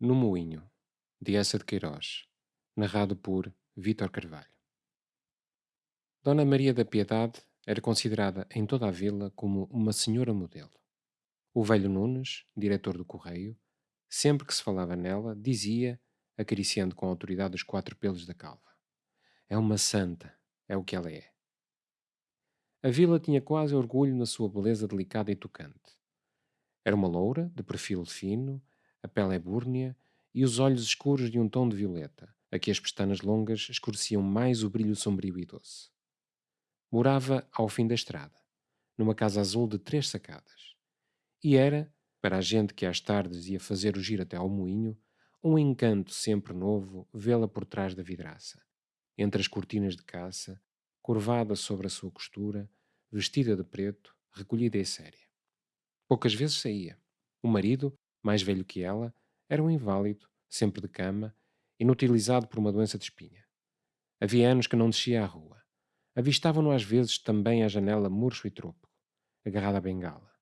No Moinho, de Essa de Queiroz, narrado por Vítor Carvalho. Dona Maria da Piedade era considerada em toda a vila como uma senhora modelo. O velho Nunes, diretor do correio, sempre que se falava nela, dizia, acariciando com autoridade os quatro pelos da calva: É uma santa, é o que ela é. A vila tinha quase orgulho na sua beleza delicada e tocante. Era uma loura, de perfil fino, a pele é búrnea e os olhos escuros de um tom de violeta, a que as pestanas longas escureciam mais o brilho sombrio e doce. Morava ao fim da estrada, numa casa azul de três sacadas. E era, para a gente que às tardes ia fazer o giro até ao moinho, um encanto sempre novo vê-la por trás da vidraça, entre as cortinas de caça, curvada sobre a sua costura, vestida de preto, recolhida e séria. Poucas vezes saía. O marido, mais velho que ela, era um inválido, sempre de cama, inutilizado por uma doença de espinha. Havia anos que não descia à rua. Avistavam-no às vezes também à janela murcho e tropo, agarrado à bengala.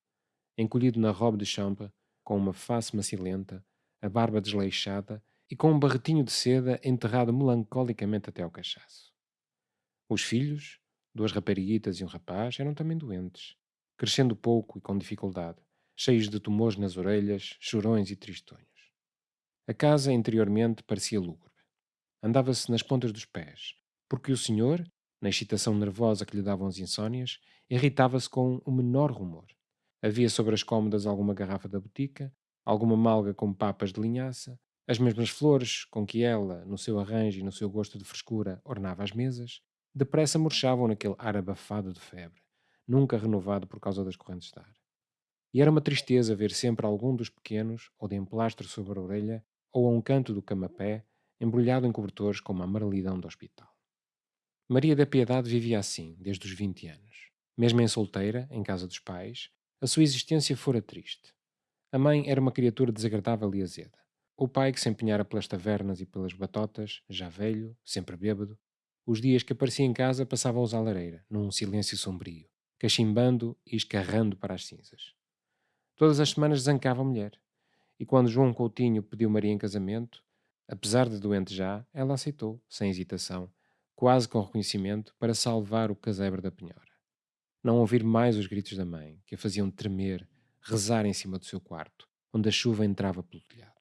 Encolhido na robe de chambre, com uma face macilenta, a barba desleixada e com um barretinho de seda enterrado melancolicamente até ao cachaço. Os filhos, duas rapariguitas e um rapaz, eram também doentes, crescendo pouco e com dificuldade, cheios de tumores nas orelhas, chorões e tristonhos. A casa interiormente parecia lúgubre. Andava-se nas pontas dos pés, porque o senhor, na excitação nervosa que lhe davam as insônias, irritava-se com o menor rumor. Havia sobre as cômodas alguma garrafa da botica, alguma malga com papas de linhaça, as mesmas flores com que ela, no seu arranjo e no seu gosto de frescura, ornava as mesas, depressa murchavam naquele ar abafado de febre, nunca renovado por causa das correntes de ar. E era uma tristeza ver sempre algum dos pequenos, ou de emplastro sobre a orelha, ou a um canto do camapé, embrulhado em cobertores como a amarelidão do hospital. Maria da Piedade vivia assim, desde os 20 anos. Mesmo em solteira, em casa dos pais, a sua existência fora triste. A mãe era uma criatura desagradável e azeda. O pai, que se empenhara pelas tavernas e pelas batotas, já velho, sempre bêbado, os dias que aparecia em casa passavam-os à lareira, num silêncio sombrio, cachimbando e escarrando para as cinzas. Todas as semanas zancava a mulher, e quando João Coutinho pediu Maria em casamento, apesar de doente já, ela aceitou, sem hesitação, quase com reconhecimento, para salvar o casebre da penhora. Não ouvir mais os gritos da mãe, que a faziam tremer, rezar em cima do seu quarto, onde a chuva entrava pelo telhado.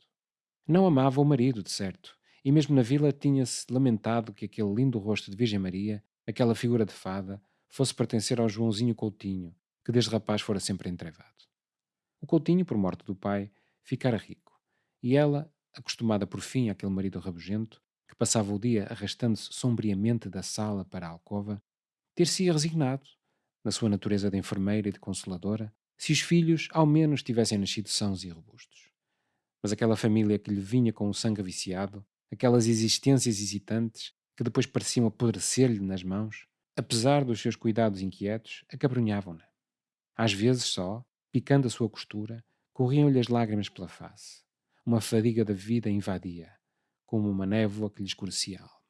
Não amava o marido, de certo, e mesmo na vila tinha-se lamentado que aquele lindo rosto de Virgem Maria, aquela figura de fada, fosse pertencer ao Joãozinho Coutinho, que desde rapaz fora sempre entrevado. O Coutinho, por morte do pai, ficara rico. E ela, acostumada por fim àquele marido rabugento, que passava o dia arrastando-se sombriamente da sala para a alcova, ter-se-ia resignado, na sua natureza de enfermeira e de consoladora, se os filhos ao menos tivessem nascido sãos e robustos. Mas aquela família que lhe vinha com o sangue viciado, aquelas existências hesitantes que depois pareciam apodrecer-lhe nas mãos, apesar dos seus cuidados inquietos, acabrunhavam-na. Às vezes só, picando a sua costura, corriam-lhe as lágrimas pela face. Uma fadiga da vida invadia, como uma névoa que lhe escurecia a alma.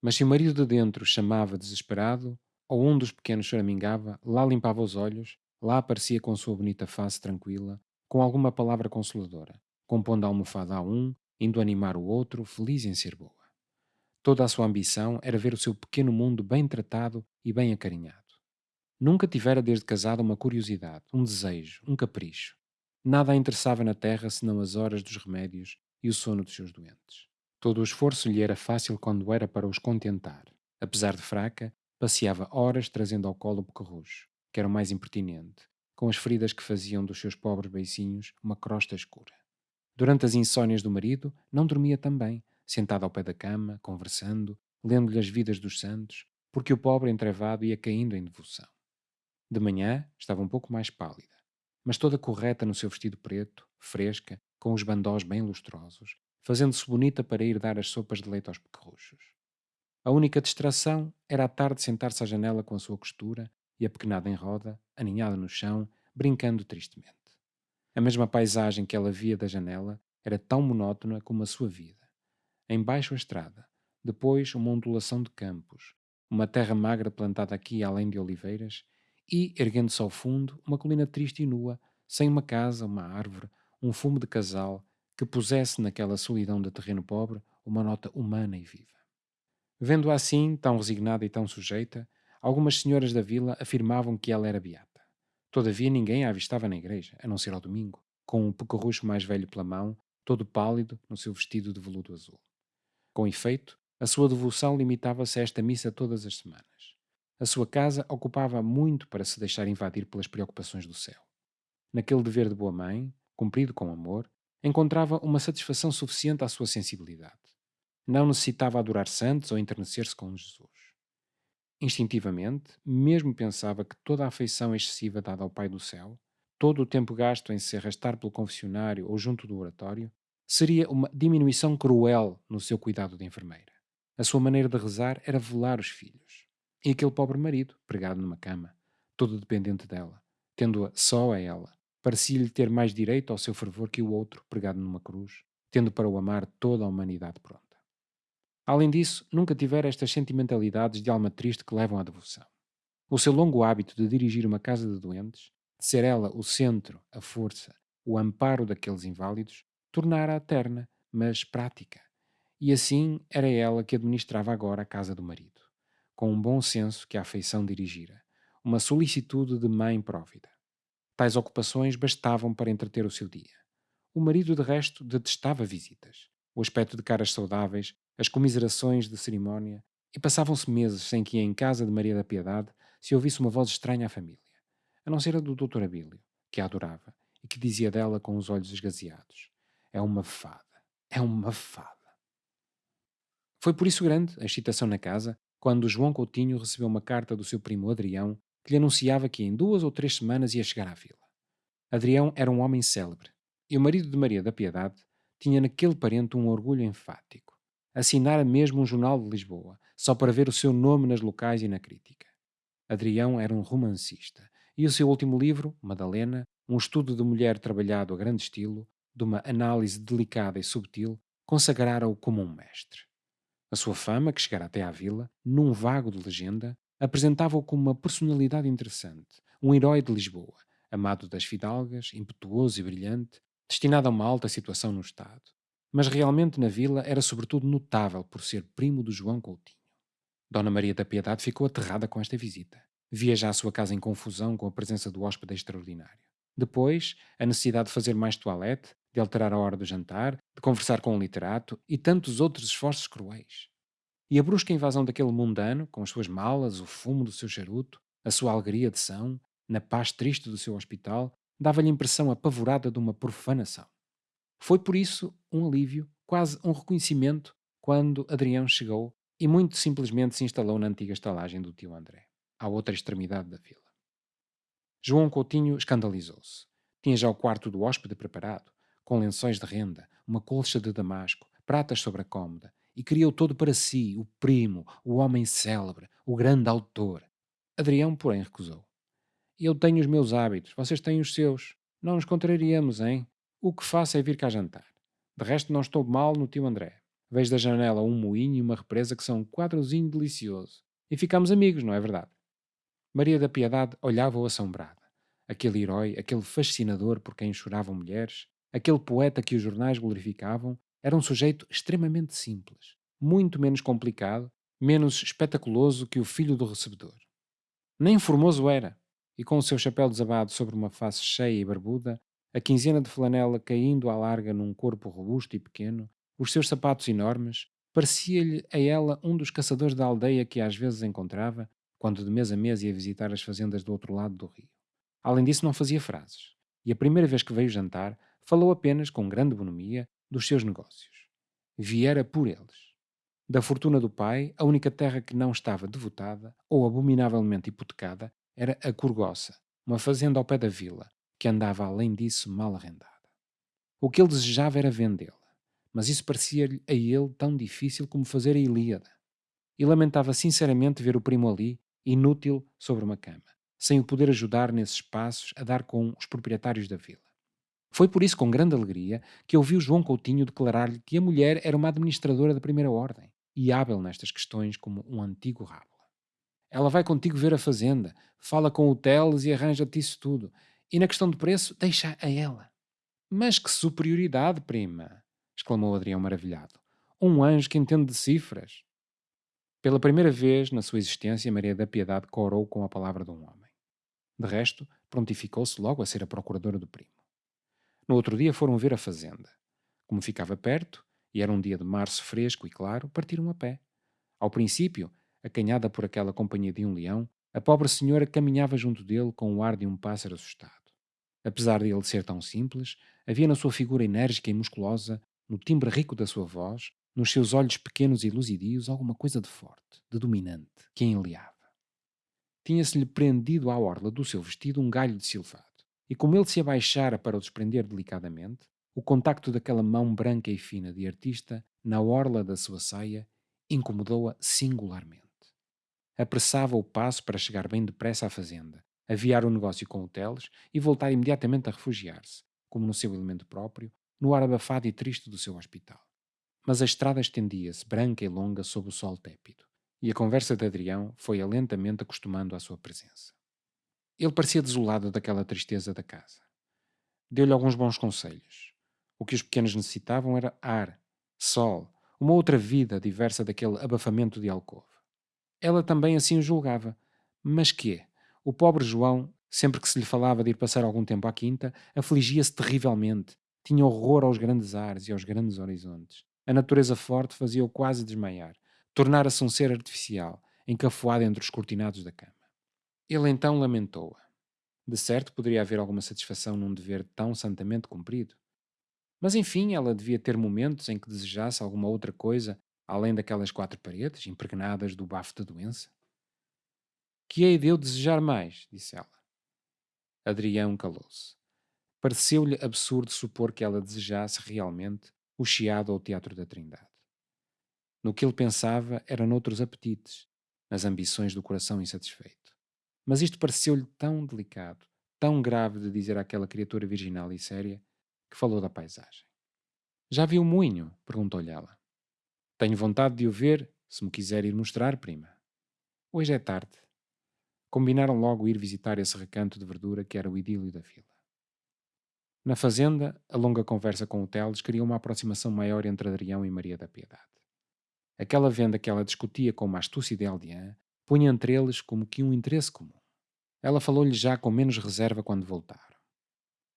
Mas se o marido de dentro chamava desesperado, ou um dos pequenos choramingava, lá limpava os olhos, lá aparecia com sua bonita face tranquila, com alguma palavra consoladora, compondo a almofada a um, indo animar o outro, feliz em ser boa. Toda a sua ambição era ver o seu pequeno mundo bem tratado e bem acarinhado. Nunca tivera desde casado uma curiosidade, um desejo, um capricho, Nada a interessava na terra senão as horas dos remédios e o sono dos seus doentes. Todo o esforço lhe era fácil quando era para os contentar. Apesar de fraca, passeava horas trazendo ao colo o bocarrujo, que era o mais impertinente, com as feridas que faziam dos seus pobres beicinhos uma crosta escura. Durante as insônias do marido, não dormia também, sentado ao pé da cama, conversando, lendo-lhe as vidas dos santos, porque o pobre entrevado ia caindo em devoção. De manhã estava um pouco mais pálida mas toda correta no seu vestido preto, fresca, com os bandós bem lustrosos, fazendo-se bonita para ir dar as sopas de leite aos pequerruchos. A única distração era à tarde sentar-se à janela com a sua costura e a pequenada em roda, aninhada no chão, brincando tristemente. A mesma paisagem que ela via da janela era tão monótona como a sua vida. Embaixo a estrada, depois uma ondulação de campos, uma terra magra plantada aqui além de oliveiras e, erguendo-se ao fundo, uma colina triste e nua, sem uma casa, uma árvore, um fumo de casal, que pusesse naquela solidão de terreno pobre uma nota humana e viva. Vendo-a assim, tão resignada e tão sujeita, algumas senhoras da vila afirmavam que ela era beata. Todavia ninguém a avistava na igreja, a não ser ao domingo, com um pecorrucho mais velho pela mão, todo pálido no seu vestido de veludo azul. Com efeito, a sua devoção limitava-se a esta missa todas as semanas. A sua casa ocupava muito para se deixar invadir pelas preocupações do céu. Naquele dever de boa mãe, cumprido com amor, encontrava uma satisfação suficiente à sua sensibilidade. Não necessitava adorar santos ou enternecer-se com Jesus. Instintivamente, mesmo pensava que toda a afeição excessiva dada ao Pai do Céu, todo o tempo gasto em se arrastar pelo confessionário ou junto do oratório, seria uma diminuição cruel no seu cuidado de enfermeira. A sua maneira de rezar era velar os filhos. E aquele pobre marido, pregado numa cama, todo dependente dela, tendo-a só a ela, parecia-lhe ter mais direito ao seu fervor que o outro, pregado numa cruz, tendo para o amar toda a humanidade pronta. Além disso, nunca tivera estas sentimentalidades de alma triste que levam à devoção. O seu longo hábito de dirigir uma casa de doentes, de ser ela o centro, a força, o amparo daqueles inválidos, tornara-a terna, mas prática, e assim era ela que administrava agora a casa do marido, com um bom senso que a afeição dirigira, uma solicitude de mãe próvida. Tais ocupações bastavam para entreter o seu dia. O marido, de resto, detestava visitas, o aspecto de caras saudáveis, as comiserações de cerimónia, e passavam-se meses sem que em casa de Maria da Piedade se ouvisse uma voz estranha à família, a não ser a do Dr. Abílio, que a adorava e que dizia dela com os olhos esgazeados: É uma fada, é uma fada. Foi por isso grande a excitação na casa quando João Coutinho recebeu uma carta do seu primo Adrião que lhe anunciava que em duas ou três semanas ia chegar à vila. Adrião era um homem célebre e o marido de Maria da Piedade tinha naquele parente um orgulho enfático. Assinara mesmo um jornal de Lisboa, só para ver o seu nome nas locais e na crítica. Adrião era um romancista e o seu último livro, Madalena, um estudo de mulher trabalhado a grande estilo, de uma análise delicada e subtil, consagrara-o como um mestre. A sua fama, que chegara até à vila, num vago de legenda, apresentava-o como uma personalidade interessante, um herói de Lisboa, amado das fidalgas, impetuoso e brilhante, destinado a uma alta situação no Estado. Mas realmente na vila era sobretudo notável por ser primo do João Coutinho. Dona Maria da Piedade ficou aterrada com esta visita. Via já a sua casa em confusão com a presença do hóspede extraordinário. Depois, a necessidade de fazer mais toilette, de alterar a hora do jantar, de conversar com um literato e tantos outros esforços cruéis. E a brusca invasão daquele mundano, com as suas malas, o fumo do seu charuto, a sua alegria de são, na paz triste do seu hospital, dava-lhe a impressão apavorada de uma profanação. Foi por isso um alívio, quase um reconhecimento, quando Adrião chegou e muito simplesmente se instalou na antiga estalagem do tio André, à outra extremidade da vila. João Coutinho escandalizou-se. Tinha já o quarto do hóspede preparado, com lençóis de renda, uma colcha de damasco, pratas sobre a cômoda, e o todo para si, o primo, o homem célebre, o grande autor. Adrião, porém, recusou. Eu tenho os meus hábitos, vocês têm os seus. Não nos contrariamos, hein? O que faço é vir cá jantar. De resto, não estou mal no tio André. Vejo da janela um moinho e uma represa que são um quadrozinho delicioso. E ficamos amigos, não é verdade? Maria da Piedade olhava-o assombrada. Aquele herói, aquele fascinador por quem choravam mulheres, aquele poeta que os jornais glorificavam, era um sujeito extremamente simples, muito menos complicado, menos espetaculoso que o filho do recebedor. Nem formoso era, e com o seu chapéu desabado sobre uma face cheia e barbuda, a quinzena de flanela caindo à larga num corpo robusto e pequeno, os seus sapatos enormes, parecia-lhe a ela um dos caçadores da aldeia que às vezes encontrava, quando de mês a mês ia visitar as fazendas do outro lado do rio. Além disso, não fazia frases, e a primeira vez que veio jantar, falou apenas, com grande bonomia, dos seus negócios. Viera por eles. Da fortuna do pai, a única terra que não estava devotada, ou abominavelmente hipotecada, era a Corgoça, uma fazenda ao pé da vila, que andava além disso mal arrendada. O que ele desejava era vendê-la, mas isso parecia-lhe a ele tão difícil como fazer a Ilíada. E lamentava sinceramente ver o primo ali, inútil, sobre uma cama, sem o poder ajudar nesses passos a dar com os proprietários da vila. Foi por isso, com grande alegria, que ouviu João Coutinho declarar-lhe que a mulher era uma administradora da primeira ordem e hábil nestas questões como um antigo rábula. Ela vai contigo ver a fazenda, fala com o Teles e arranja-te isso tudo. E na questão de preço, deixa a ela. Mas que superioridade, prima! exclamou Adrião maravilhado. Um anjo que entende de cifras. Pela primeira vez na sua existência, Maria da Piedade corou com a palavra de um homem. De resto, prontificou-se logo a ser a procuradora do primo. No outro dia foram ver a fazenda. Como ficava perto, e era um dia de março fresco e claro, partiram a pé. Ao princípio, acanhada por aquela companhia de um leão, a pobre senhora caminhava junto dele com o ar de um pássaro assustado. Apesar de ele ser tão simples, havia na sua figura enérgica e musculosa, no timbre rico da sua voz, nos seus olhos pequenos e luzidios, alguma coisa de forte, de dominante, que a enleava. Tinha-se-lhe prendido à orla do seu vestido um galho de silvado, e como ele se abaixara para o desprender delicadamente, o contacto daquela mão branca e fina de artista na orla da sua saia incomodou-a singularmente. Apressava o passo para chegar bem depressa à fazenda, aviar o negócio com hotéis e voltar imediatamente a refugiar-se, como no seu elemento próprio, no ar abafado e triste do seu hospital. Mas a estrada estendia-se, branca e longa, sob o sol tépido, e a conversa de Adrião foi-a lentamente acostumando à sua presença. Ele parecia desolado daquela tristeza da casa. Deu-lhe alguns bons conselhos. O que os pequenos necessitavam era ar, sol, uma outra vida diversa daquele abafamento de alcove. Ela também assim o julgava. Mas que O pobre João, sempre que se lhe falava de ir passar algum tempo à quinta, afligia-se terrivelmente. Tinha horror aos grandes ares e aos grandes horizontes. A natureza forte fazia-o quase desmaiar. Tornara-se um ser artificial, encafuado entre os cortinados da cama. Ele então lamentou-a. De certo poderia haver alguma satisfação num dever tão santamente cumprido. Mas enfim, ela devia ter momentos em que desejasse alguma outra coisa além daquelas quatro paredes, impregnadas do bafo da doença. Que hei de eu desejar mais? disse ela. Adrião calou-se. Pareceu-lhe absurdo supor que ela desejasse realmente o chiado ao Teatro da Trindade. No que ele pensava era noutros apetites, nas ambições do coração insatisfeito. Mas isto pareceu-lhe tão delicado, tão grave de dizer àquela criatura virginal e séria, que falou da paisagem. Já viu o moinho? perguntou-lhe ela. Tenho vontade de o ver, se me quiser ir mostrar, prima. Hoje é tarde. Combinaram logo ir visitar esse recanto de verdura que era o idílio da vila. Na fazenda, a longa conversa com o Teles criou uma aproximação maior entre Adrião e Maria da Piedade. Aquela venda que ela discutia com uma astúcia de aldeã punha entre eles como que um interesse comum. Ela falou-lhe já com menos reserva quando voltaram.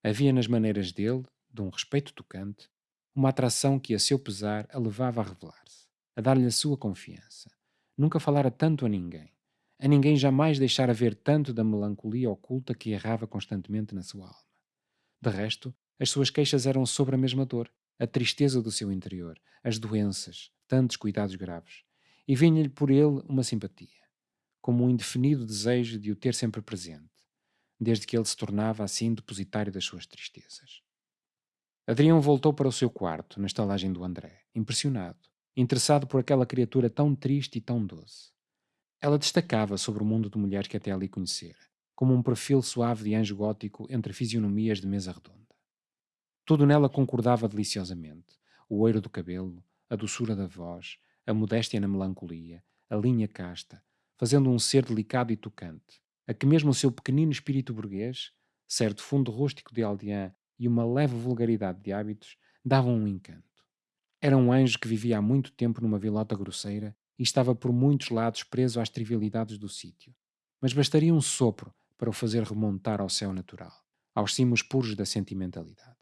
Havia nas maneiras dele, de um respeito tocante, uma atração que, a seu pesar, a levava a revelar-se, a dar-lhe a sua confiança. Nunca falara tanto a ninguém. A ninguém jamais deixara ver tanto da melancolia oculta que errava constantemente na sua alma. De resto, as suas queixas eram sobre a mesma dor, a tristeza do seu interior, as doenças, tantos cuidados graves. E vinha-lhe por ele uma simpatia, como um indefinido desejo de o ter sempre presente, desde que ele se tornava assim depositário das suas tristezas. Adrião voltou para o seu quarto, na estalagem do André, impressionado, interessado por aquela criatura tão triste e tão doce. Ela destacava sobre o mundo de mulheres que até ali conhecera, como um perfil suave de anjo gótico entre fisionomias de mesa redonda. Tudo nela concordava deliciosamente: o oiro do cabelo, a doçura da voz, a modéstia na melancolia, a linha casta, fazendo um ser delicado e tocante, a que mesmo o seu pequenino espírito burguês, certo fundo rústico de aldeã e uma leve vulgaridade de hábitos davam um encanto. Era um anjo que vivia há muito tempo numa vilota grosseira e estava por muitos lados preso às trivialidades do sítio. Mas bastaria um sopro para o fazer remontar ao céu natural, aos cimos puros da sentimentalidade.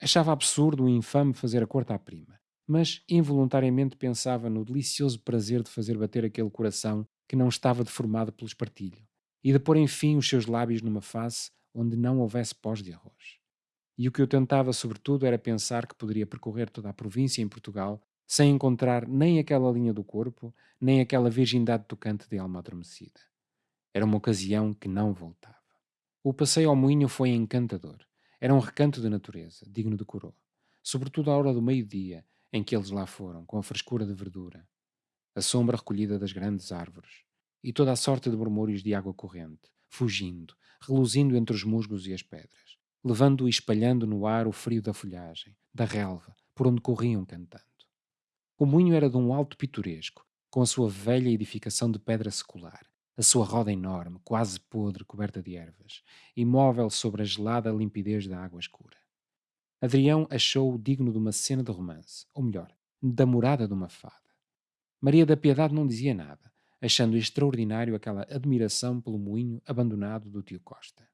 Achava absurdo e infame fazer a corte à prima, mas involuntariamente pensava no delicioso prazer de fazer bater aquele coração que não estava deformado pelo espartilho, e de pôr enfim os seus lábios numa face onde não houvesse pós de arroz. E o que eu tentava, sobretudo, era pensar que poderia percorrer toda a província em Portugal sem encontrar nem aquela linha do corpo, nem aquela virgindade tocante de alma adormecida. Era uma ocasião que não voltava. O passeio ao moinho foi encantador. Era um recanto de natureza, digno de coroa. Sobretudo à hora do meio-dia, em que eles lá foram, com a frescura de verdura, a sombra recolhida das grandes árvores, e toda a sorte de murmúrios de água corrente, fugindo, reluzindo entre os musgos e as pedras levando e espalhando no ar o frio da folhagem, da relva, por onde corriam cantando. O moinho era de um alto pitoresco, com a sua velha edificação de pedra secular, a sua roda enorme, quase podre, coberta de ervas, imóvel sobre a gelada limpidez da água escura. Adrião achou-o digno de uma cena de romance, ou melhor, da morada de uma fada. Maria da Piedade não dizia nada, achando extraordinário aquela admiração pelo moinho abandonado do tio Costa.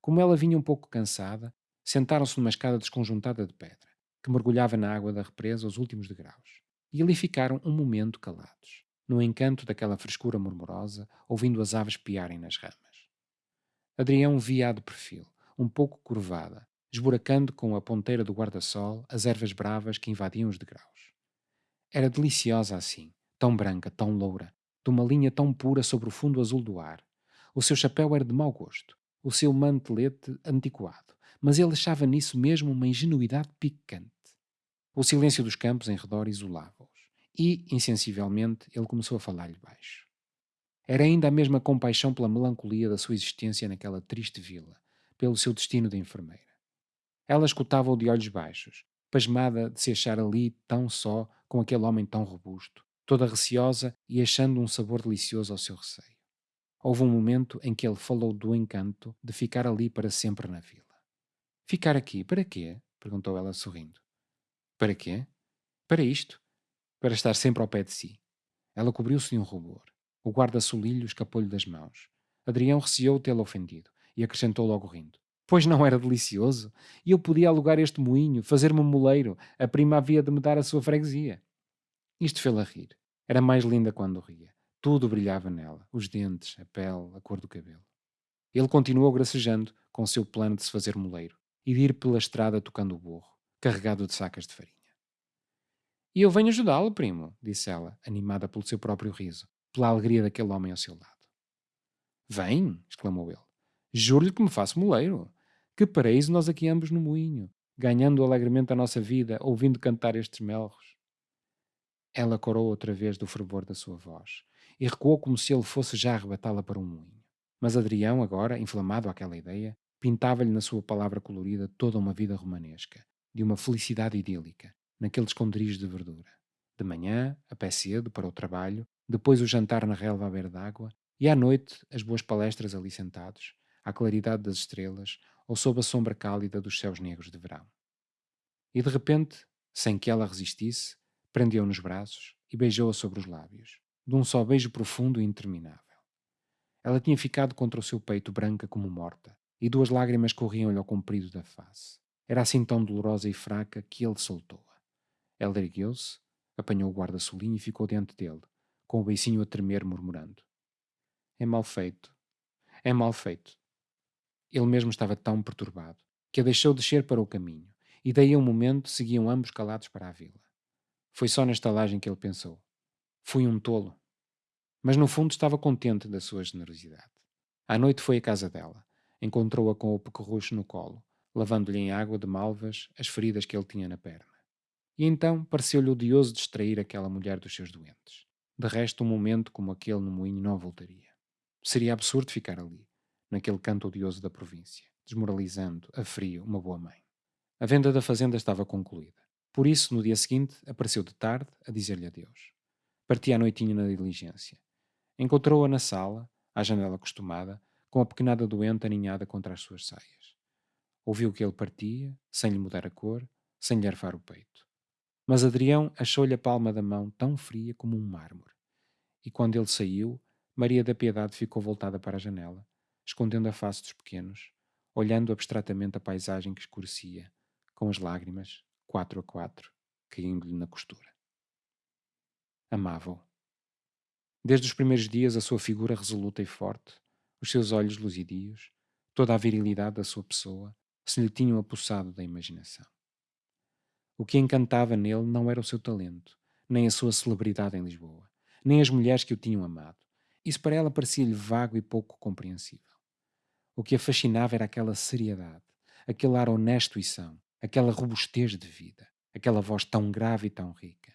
Como ela vinha um pouco cansada, sentaram-se numa escada desconjuntada de pedra, que mergulhava na água da represa aos últimos degraus, e ali ficaram um momento calados, no encanto daquela frescura murmurosa, ouvindo as aves piarem nas ramas. Adrião via-a de perfil, um pouco curvada, esburacando com a ponteira do guarda-sol as ervas bravas que invadiam os degraus. Era deliciosa assim, tão branca, tão loura, de uma linha tão pura sobre o fundo azul do ar. O seu chapéu era de mau gosto, o seu mantelete antiquado, mas ele achava nisso mesmo uma ingenuidade picante. O silêncio dos campos em redor isolava-os, e, insensivelmente, ele começou a falar-lhe baixo. Era ainda a mesma compaixão pela melancolia da sua existência naquela triste vila, pelo seu destino de enfermeira. Ela escutava-o de olhos baixos, pasmada de se achar ali tão só com aquele homem tão robusto, toda receosa e achando um sabor delicioso ao seu receio. Houve um momento em que ele falou do encanto de ficar ali para sempre na vila. Ficar aqui, para quê? perguntou ela sorrindo. Para quê? Para isto. Para estar sempre ao pé de si. Ela cobriu-se de um rubor. O guarda-solilho escapou-lhe das mãos. Adrião receou tê-lo ofendido e acrescentou logo rindo. Pois não era delicioso? E eu podia alugar este moinho, fazer-me um moleiro, a prima havia de me dar a sua freguesia. Isto fê-la rir. Era mais linda quando ria. Tudo brilhava nela, os dentes, a pele, a cor do cabelo. Ele continuou gracejando com o seu plano de se fazer moleiro e de ir pela estrada tocando o burro, carregado de sacas de farinha. E eu venho ajudá-lo, primo, disse ela, animada pelo seu próprio riso, pela alegria daquele homem ao seu lado. Vem, exclamou ele. Juro-lhe que me faço moleiro. Que paraíso nós aqui ambos no moinho, ganhando alegremente a nossa vida, ouvindo cantar estes melros. Ela corou outra vez do fervor da sua voz e recuou como se ele fosse já arrebatá-la para um moinho. Mas Adrião, agora, inflamado àquela ideia, pintava-lhe na sua palavra colorida toda uma vida romanesca, de uma felicidade idílica, naquele esconderijo de verdura. De manhã, a pé cedo, para o trabalho, depois o jantar na relva à beira d'água, e à noite as boas palestras ali sentados, à claridade das estrelas ou sob a sombra cálida dos céus negros de verão. E de repente, sem que ela resistisse, prendeu nos braços e beijou-a sobre os lábios, de um só beijo profundo e interminável. Ela tinha ficado contra o seu peito branca como morta, e duas lágrimas corriam-lhe ao comprido da face. Era assim tão dolorosa e fraca que ele soltou-a. Ela ergueu-se, apanhou o guarda-solinho e ficou diante dele, com o beicinho a tremer, murmurando: É mal feito. É mal feito. Ele mesmo estava tão perturbado que a deixou descer para o caminho, e daí a um momento seguiam ambos calados para a vila. Foi só na estalagem que ele pensou. Fui um tolo. Mas no fundo estava contente da sua generosidade. À noite foi à casa dela. Encontrou-a com o pecorrucho no colo, lavando-lhe em água de malvas as feridas que ele tinha na perna. E então pareceu-lhe odioso distrair aquela mulher dos seus doentes. De resto, um momento como aquele no moinho não voltaria. Seria absurdo ficar ali, naquele canto odioso da província, desmoralizando, a frio, uma boa mãe. A venda da fazenda estava concluída. Por isso, no dia seguinte, apareceu de tarde a dizer-lhe adeus. Partia à noitinha na diligência. Encontrou-a na sala, à janela acostumada, com a pequenada doente aninhada contra as suas saias. Ouviu que ele partia, sem lhe mudar a cor, sem lhe arfar o peito. Mas Adrião achou-lhe a palma da mão tão fria como um mármore. E quando ele saiu, Maria da Piedade ficou voltada para a janela, escondendo a face dos pequenos, olhando abstratamente a paisagem que escurecia, com as lágrimas, quatro a quatro, caindo-lhe na costura. Amava-o. Desde os primeiros dias, a sua figura resoluta e forte, os seus olhos luzidios, toda a virilidade da sua pessoa, se lhe tinham apossado da imaginação. O que encantava nele não era o seu talento, nem a sua celebridade em Lisboa, nem as mulheres que o tinham amado. Isso para ela parecia-lhe vago e pouco compreensível. O que a fascinava era aquela seriedade, aquele ar honesto e são, aquela robustez de vida, aquela voz tão grave e tão rica.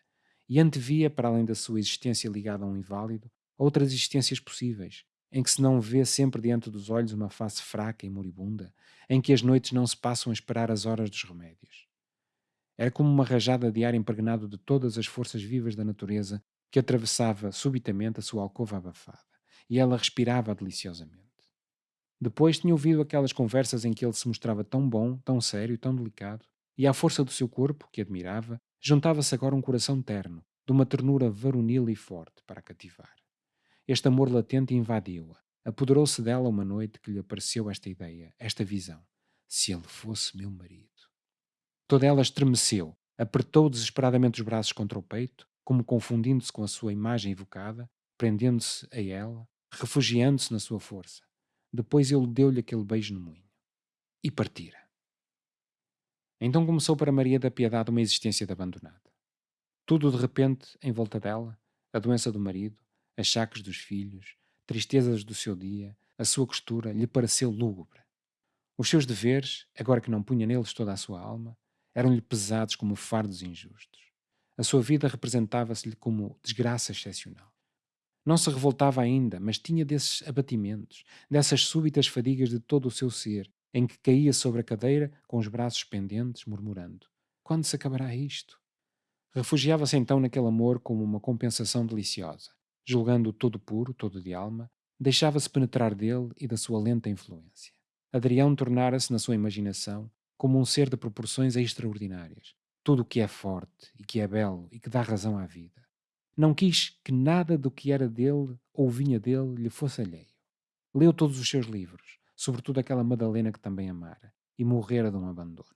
E antevia, para além da sua existência ligada a um inválido, outras existências possíveis, em que se não vê sempre diante dos olhos uma face fraca e moribunda, em que as noites não se passam a esperar as horas dos remédios. Era como uma rajada de ar impregnado de todas as forças vivas da natureza que atravessava subitamente a sua alcova abafada, e ela respirava deliciosamente. Depois tinha ouvido aquelas conversas em que ele se mostrava tão bom, tão sério, tão delicado, e à força do seu corpo, que admirava, juntava-se agora um coração terno, de uma ternura varonil e forte para a cativar. Este amor latente invadiu-a. Apoderou-se dela uma noite que lhe apareceu esta ideia, esta visão. Se ele fosse meu marido. Toda ela estremeceu, apertou desesperadamente os braços contra o peito, como confundindo-se com a sua imagem evocada, prendendo-se a ela, refugiando-se na sua força. Depois ele deu-lhe aquele beijo no moinho. E partira. Então começou para Maria da Piedade uma existência de abandonada. Tudo de repente em volta dela, a doença do marido, achaques dos filhos, tristezas do seu dia, a sua costura, lhe pareceu lúgubre. Os seus deveres, agora que não punha neles toda a sua alma, eram-lhe pesados como fardos injustos. A sua vida representava-se-lhe como desgraça excepcional. Não se revoltava ainda, mas tinha desses abatimentos, dessas súbitas fadigas de todo o seu ser, em que caía sobre a cadeira com os braços pendentes, murmurando: Quando se acabará isto? Refugiava-se então naquele amor como uma compensação deliciosa, julgando-o todo puro, todo de alma, deixava-se penetrar dele e da sua lenta influência. Adrião tornara-se na sua imaginação como um ser de proporções extraordinárias, tudo o que é forte e que é belo e que dá razão à vida. Não quis que nada do que era dele ou vinha dele lhe fosse alheio. Leu todos os seus livros, sobretudo aquela Madalena que também amara, e morrera de um abandono.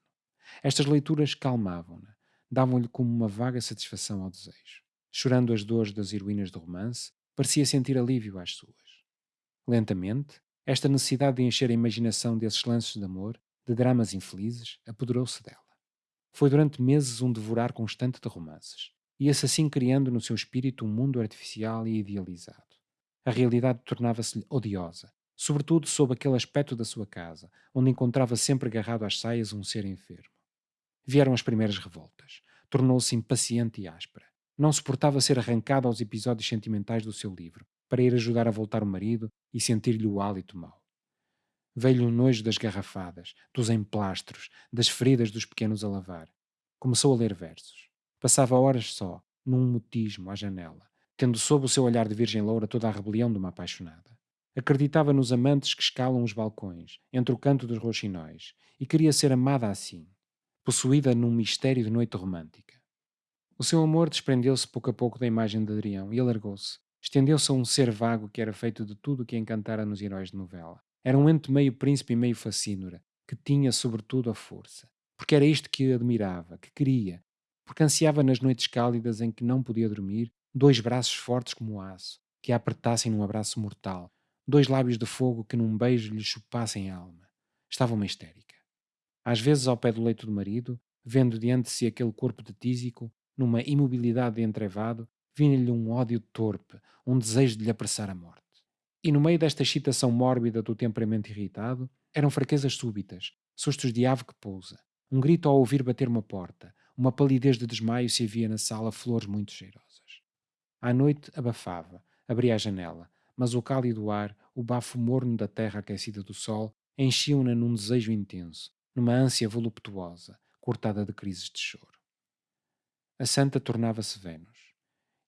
Estas leituras calmavam-na, davam-lhe como uma vaga satisfação ao desejo. Chorando as dores das heroínas do romance, parecia sentir alívio às suas. Lentamente, esta necessidade de encher a imaginação desses lances de amor, de dramas infelizes, apoderou-se dela. Foi durante meses um devorar constante de romances, ia-se assim criando no seu espírito um mundo artificial e idealizado. A realidade tornava-se-lhe odiosa, sobretudo sob aquele aspecto da sua casa, onde encontrava sempre agarrado às saias um ser enfermo. Vieram as primeiras revoltas. Tornou-se impaciente e áspera. Não suportava ser arrancada aos episódios sentimentais do seu livro, para ir ajudar a voltar o marido e sentir-lhe o hálito mau. Veio-lhe o nojo das garrafadas, dos emplastros, das feridas dos pequenos a lavar. Começou a ler versos. Passava horas só, num mutismo à janela, tendo sob o seu olhar de virgem loura toda a rebelião de uma apaixonada. Acreditava nos amantes que escalam os balcões, entre o canto dos roxinóis, e queria ser amada assim, possuída num mistério de noite romântica. O seu amor desprendeu-se pouco a pouco da imagem de Adrião e alargou-se. Estendeu-se a um ser vago que era feito de tudo o que encantara nos heróis de novela. Era um ente meio príncipe e meio facínora, que tinha sobretudo a força. Porque era isto que admirava, que queria. Porque ansiava nas noites cálidas em que não podia dormir, dois braços fortes como o aço, que a apertassem num abraço mortal, dois lábios de fogo que num beijo lhe chupassem a alma. Estava uma histérica. Às vezes, ao pé do leito do marido, vendo diante de si aquele corpo de tísico, numa imobilidade de entrevado, vinha-lhe um ódio torpe, um desejo de lhe apressar a morte. E no meio desta excitação mórbida do temperamento irritado, eram fraquezas súbitas, sustos de ave que pousa, um grito ao ouvir bater uma porta, uma palidez de desmaio se havia na sala flores muito cheirosas. À noite abafava, abria a janela, mas o cálido ar, o bafo morno da terra aquecida do sol, enchiam-na num desejo intenso, numa ânsia voluptuosa, cortada de crises de choro. A santa tornava-se Vênus,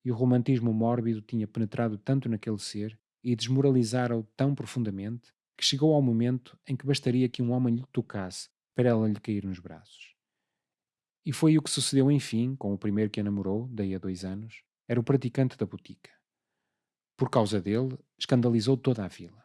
e o romantismo mórbido tinha penetrado tanto naquele ser e desmoralizara-o tão profundamente que chegou ao momento em que bastaria que um homem lhe tocasse para ela lhe cair nos braços. E foi o que sucedeu enfim com o primeiro que a namorou, daí a dois anos, era o praticante da botica. Por causa dele, escandalizou toda a vila.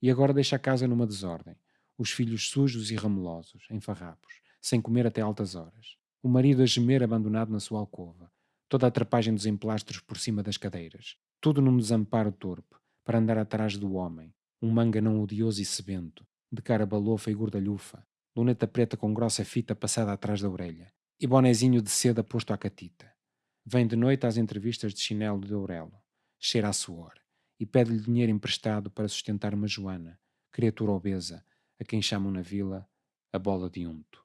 E agora deixa a casa numa desordem, os filhos sujos e ramelosos, em farrapos, sem comer até altas horas, o marido a gemer abandonado na sua alcova, toda a trapagem dos emplastros por cima das cadeiras, tudo num desamparo torpe, para andar atrás do homem, um manga não odioso e sebento, de cara balofa e gordalhufa, luneta preta com grossa fita passada atrás da orelha, e bonezinho de seda posto à catita. Vem de noite às entrevistas de chinelo de Aurelo, cheira a suor, e pede-lhe dinheiro emprestado para sustentar uma Joana, criatura obesa, a quem chamam na vila a bola de unto.